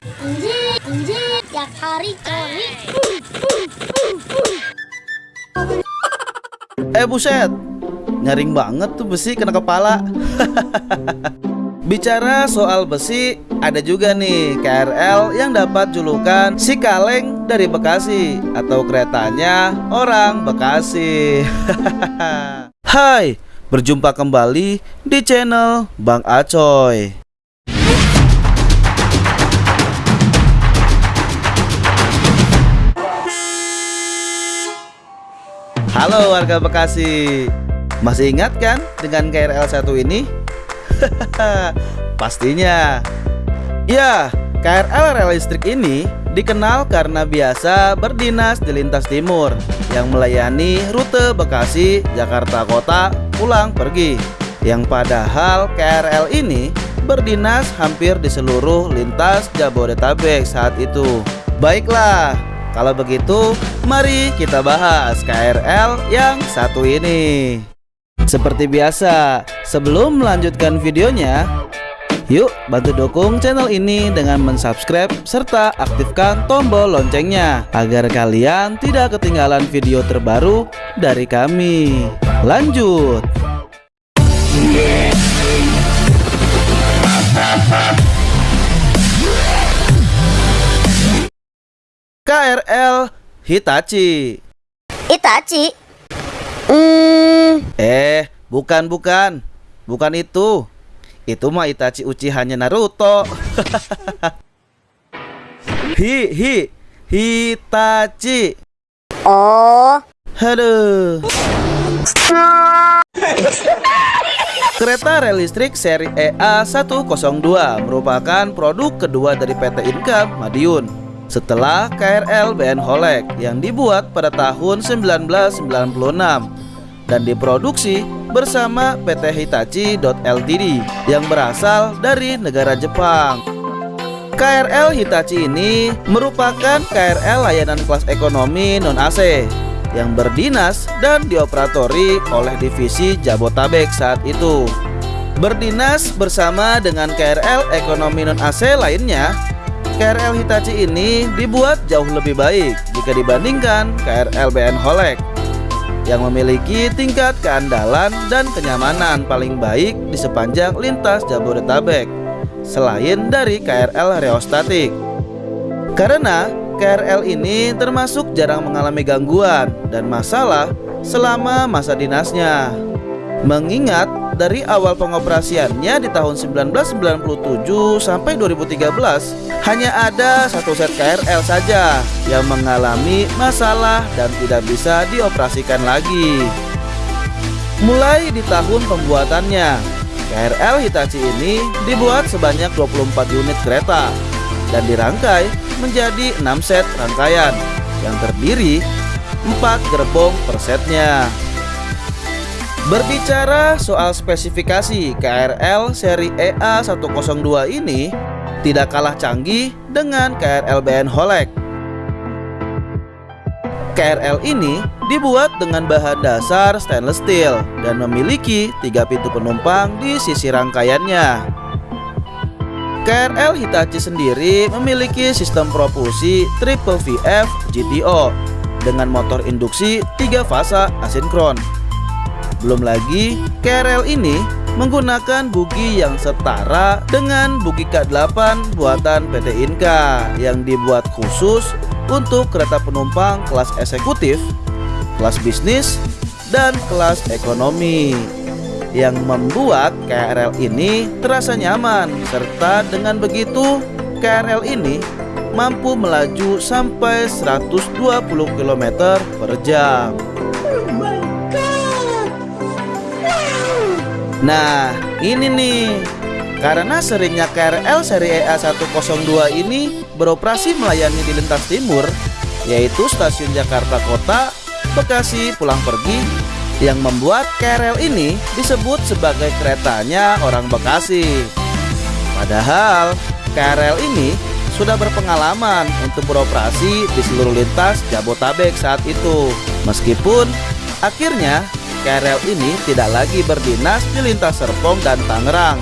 Anjing, anjing, tiap hari coli. Eh buset, nyaring banget tuh besi kena kepala. Bicara soal besi, ada juga nih KRL yang dapat julukan si kaleng dari Bekasi atau keretanya orang Bekasi. Hai, berjumpa kembali di channel Bang Acoy. Halo warga Bekasi. Masih ingat kan dengan KRL 1 ini? Pastinya. Ya, KRL rel listrik ini dikenal karena biasa berdinas di lintas timur Yang melayani rute Bekasi, Jakarta Kota, pulang pergi. Yang padahal KRL ini berdinas hampir di seluruh lintas Jabodetabek saat itu. Baiklah, kalau begitu, mari kita bahas KRL yang satu ini. Seperti biasa, sebelum melanjutkan videonya, yuk bantu dukung channel ini dengan mensubscribe serta aktifkan tombol loncengnya agar kalian tidak ketinggalan video terbaru dari kami. Lanjut. KRL Hitachi. Itachi. Hmm, Eh, bukan bukan. Bukan itu. Itu mah Itachi Uchiha-nya Naruto. hi hi Hitachi. oh, Aduh. Kereta rel listrik seri E EA 102 merupakan produk kedua dari PT Inka Madiun setelah KRL BN Holek yang dibuat pada tahun 1996 dan diproduksi bersama PT Hitachi Ltd yang berasal dari negara Jepang. KRL Hitachi ini merupakan KRL layanan kelas ekonomi non-AC yang berdinas dan dioperatori oleh divisi Jabotabek saat itu. Berdinas bersama dengan KRL ekonomi non-AC lainnya, KRL Hitachi ini dibuat jauh lebih baik jika dibandingkan KRL BN Holek yang memiliki tingkat keandalan dan kenyamanan paling baik di sepanjang lintas Jabodetabek selain dari KRL Reostatik. Karena KRL ini termasuk jarang mengalami gangguan dan masalah selama masa dinasnya. Mengingat dari awal pengoperasiannya di tahun 1997 sampai 2013 hanya ada satu set KRL saja yang mengalami masalah dan tidak bisa dioperasikan lagi. Mulai di tahun pembuatannya, KRL Hitachi ini dibuat sebanyak 24 unit kereta dan dirangkai menjadi 6 set rangkaian yang terdiri 4 gerbong per setnya. Berbicara soal spesifikasi KRL seri E EA 102 ini tidak kalah canggih dengan KRL BN Holek. KRL ini dibuat dengan bahan dasar stainless steel dan memiliki tiga pintu penumpang di sisi rangkaiannya. KRL Hitachi sendiri memiliki sistem propulsi Triple VF GTO dengan motor induksi 3 fasa asinkron. Belum lagi, KRL ini menggunakan bugi yang setara dengan bugi K8 buatan PT Inka yang dibuat khusus untuk kereta penumpang kelas eksekutif, kelas bisnis, dan kelas ekonomi yang membuat KRL ini terasa nyaman serta dengan begitu KRL ini mampu melaju sampai 120 km per jam. Nah, ini nih. Karena seringnya KRL seri E EA 102 ini beroperasi melayani di lintas timur, yaitu stasiun Jakarta Kota, Bekasi pulang pergi, yang membuat KRL ini disebut sebagai keretanya orang Bekasi. Padahal KRL ini sudah berpengalaman untuk beroperasi di seluruh lintas Jabotabek saat itu. Meskipun akhirnya KRL ini tidak lagi berdinas di lintas Serpong dan Tangerang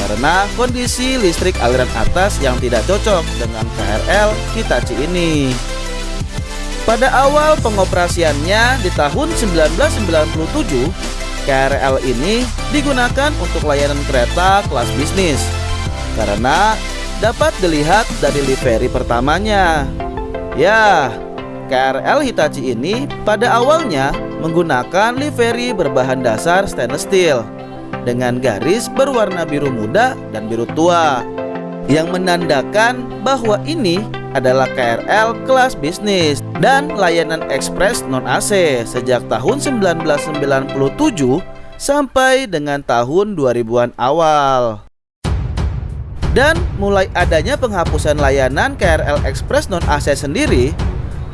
karena kondisi listrik aliran atas yang tidak cocok dengan KRL Hitachi ini. Pada awal pengoperasiannya di tahun 1997, KRL ini digunakan untuk layanan kereta kelas bisnis karena dapat dilihat dari livery pertamanya. Ya, KRL Hitachi ini pada awalnya menggunakan livery berbahan dasar stainless steel dengan garis berwarna biru muda dan biru tua yang menandakan bahwa ini adalah KRL kelas bisnis dan layanan ekspres non AC sejak tahun 1997 sampai dengan tahun 2000-an awal. Dan mulai adanya penghapusan layanan KRL Express non AC sendiri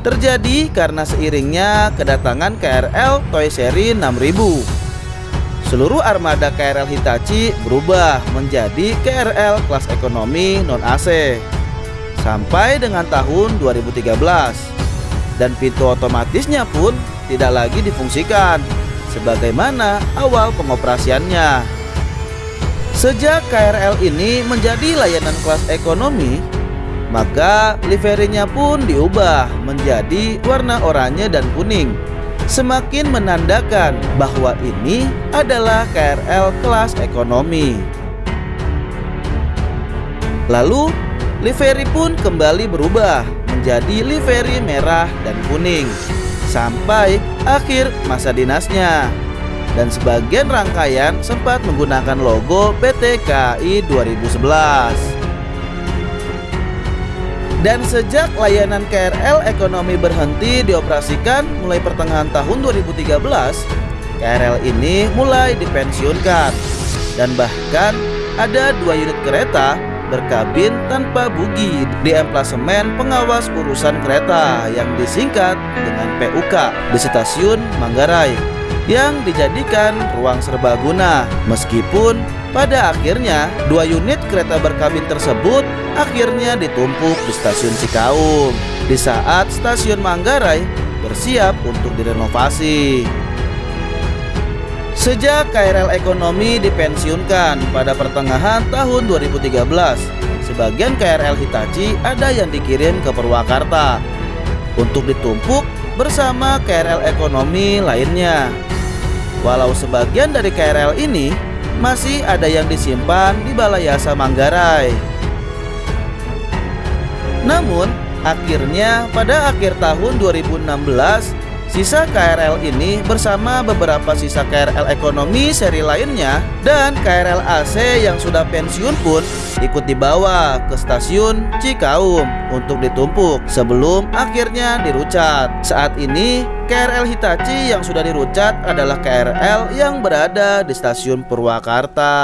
terjadi karena seiringnya kedatangan KRL Toy Seri 6000 Seluruh armada KRL Hitachi berubah menjadi KRL kelas ekonomi non-AC sampai dengan tahun 2013 dan pintu otomatisnya pun tidak lagi difungsikan sebagaimana awal pengoperasiannya. Sejak KRL ini menjadi layanan kelas ekonomi, maka liverinya pun diubah menjadi warna oranye dan kuning semakin menandakan bahwa ini adalah KRL kelas ekonomi. Lalu, livery pun kembali berubah menjadi livery merah dan kuning sampai akhir masa dinasnya. Dan sebagian rangkaian sempat menggunakan logo PT KAI 2011. Dan sejak layanan KRL ekonomi berhenti dioperasikan mulai pertengahan tahun 2013, KRL ini mulai dipensiunkan. Dan bahkan ada dua unit kereta berkabin tanpa bugi di emplasemen pengawas urusan kereta yang disingkat dengan PUK di stasiun Manggarai yang dijadikan ruang serbaguna meskipun pada akhirnya dua unit kereta berkabin tersebut akhirnya ditumpuk di stasiun Cikaum di saat stasiun Manggarai bersiap untuk direnovasi. Sejak KRL ekonomi dipensiunkan pada pertengahan tahun 2013, sebagian KRL Hitachi ada yang dikirim ke Purwakarta untuk ditumpuk bersama KRL ekonomi lainnya. Walau sebagian dari KRL ini masih ada yang disimpan di Balai Yasa Manggarai. Namun, akhirnya pada akhir tahun 2016, sisa KRL ini bersama beberapa sisa KRL ekonomi seri lainnya dan KRL AC yang sudah pensiun pun ikut dibawa ke stasiun Cikaum untuk ditumpuk sebelum akhirnya dirucat. Saat ini KRL Hitachi yang sudah dirucat adalah KRL yang berada di stasiun Purwakarta.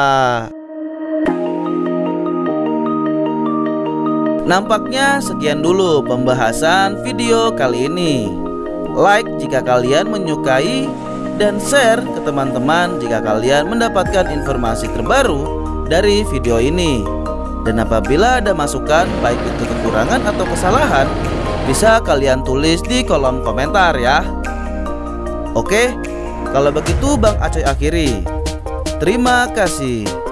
Nampaknya sekian dulu pembahasan video kali ini. Like jika kalian menyukai dan share ke teman-teman jika kalian mendapatkan informasi terbaru dari video ini. Dan apabila ada masukan baik itu kekurangan atau kesalahan, bisa kalian tulis di kolom komentar ya. Oke, kalau begitu Bang Acoy akhiri. Terima kasih.